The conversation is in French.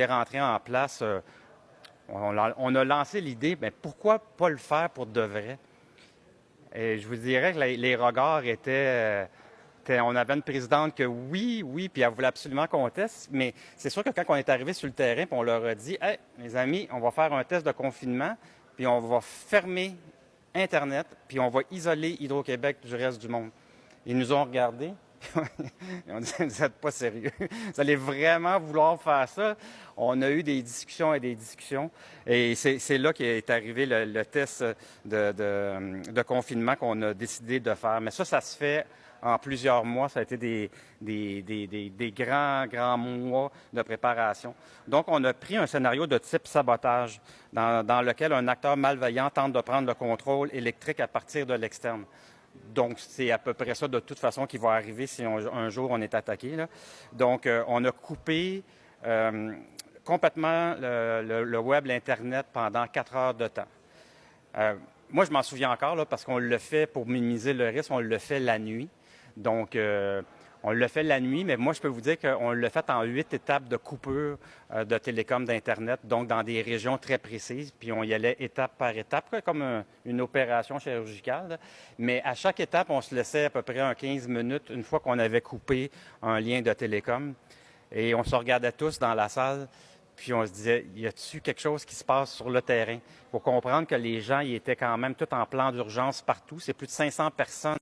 est rentré en place, euh, on, a, lancé l'idée, mais pourquoi pas le faire pour de vrai? Et je vous dirais que les, regards étaient, euh, On avait une présidente que oui, oui, puis elle voulait absolument qu'on teste, mais c'est sûr que quand on est arrivé sur le terrain, puis on leur a dit, hey, mes amis, on va faire un test de confinement, puis on va fermer Internet, puis on va isoler Hydro-Québec du reste du monde. Ils nous ont regardés, on vous n'êtes pas sérieux. Vous allez vraiment vouloir faire ça? On a eu des discussions et des discussions. Et c'est là qu'est arrivé le, test de, confinement qu'on a décidé de faire. Mais ça, ça se fait en plusieurs mois. Ça a été des, des, grands, grands mois de préparation. Donc, on a pris un scénario de type sabotage dans, dans lequel un acteur malveillant tente de prendre le contrôle électrique à partir de l'externe. Donc, c'est à peu près ça de toute façon qui va arriver si un jour on est attaqué. Donc, euh, on a coupé euh, complètement le, web, l'Internet pendant quatre heures de temps. Euh, moi, je m'en souviens encore parce qu'on le fait pour minimiser le risque, on le fait la nuit. Donc, on le fait la nuit, mais moi, je peux vous dire qu'on l'a fait en huit étapes de coupure euh, de télécom d'Internet, donc dans des régions très précises, puis on y allait étape par étape, comme une opération chirurgicale. Mais à chaque étape, on se laissait à peu près un 15 minutes une fois qu'on avait coupé un lien de télécom. Et on se regardait tous dans la salle, puis on se disait, y a-t-il quelque chose qui se passe sur le terrain? Il faut comprendre que les gens, ils étaient quand même tout en plan d'urgence partout. C'est plus de 500 personnes